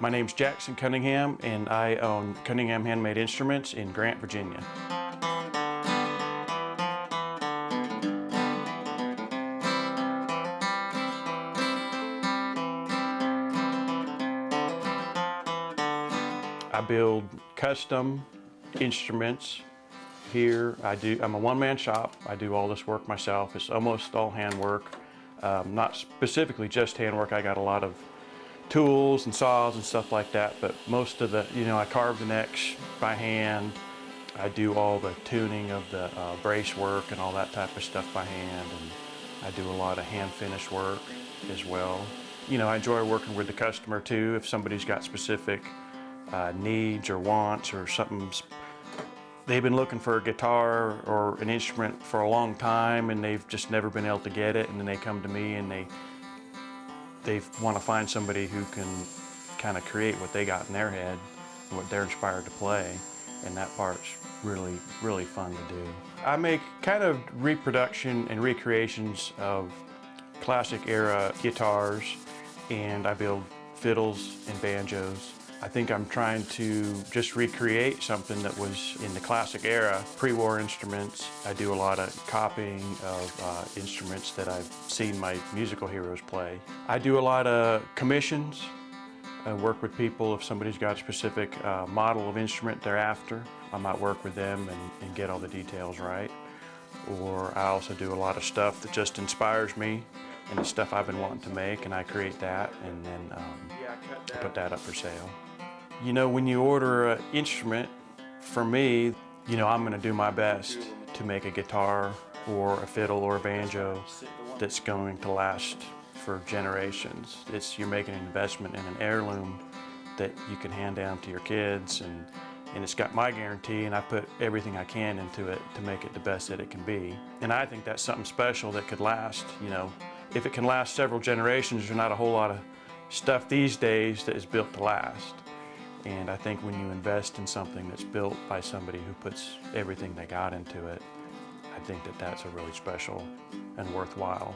My name's Jackson Cunningham and I own Cunningham Handmade Instruments in Grant, Virginia. I build custom instruments here. I do, I'm a one-man shop. I do all this work myself. It's almost all handwork. Um, not specifically just handwork. I got a lot of tools and saws and stuff like that, but most of the, you know, I carve the necks by hand. I do all the tuning of the uh, brace work and all that type of stuff by hand, and I do a lot of hand finish work as well. You know, I enjoy working with the customer too. If somebody's got specific uh, needs or wants or something, they've been looking for a guitar or an instrument for a long time and they've just never been able to get it, and then they come to me and they they want to find somebody who can kind of create what they got in their head, what they're inspired to play, and that part's really, really fun to do. I make kind of reproduction and recreations of classic era guitars, and I build fiddles and banjos. I think I'm trying to just recreate something that was in the classic era, pre-war instruments. I do a lot of copying of uh, instruments that I've seen my musical heroes play. I do a lot of commissions. I work with people if somebody's got a specific uh, model of instrument they're after. I might work with them and, and get all the details right. Or I also do a lot of stuff that just inspires me and it's stuff I've been wanting to make and I create that and then um, I put that up for sale. You know, when you order an instrument, for me, you know, I'm gonna do my best to make a guitar or a fiddle or a banjo that's going to last for generations. It's, you're making an investment in an heirloom that you can hand down to your kids and, and it's got my guarantee and I put everything I can into it to make it the best that it can be. And I think that's something special that could last, you know. If it can last several generations, there's not a whole lot of stuff these days that is built to last. And I think when you invest in something that's built by somebody who puts everything they got into it, I think that that's a really special and worthwhile.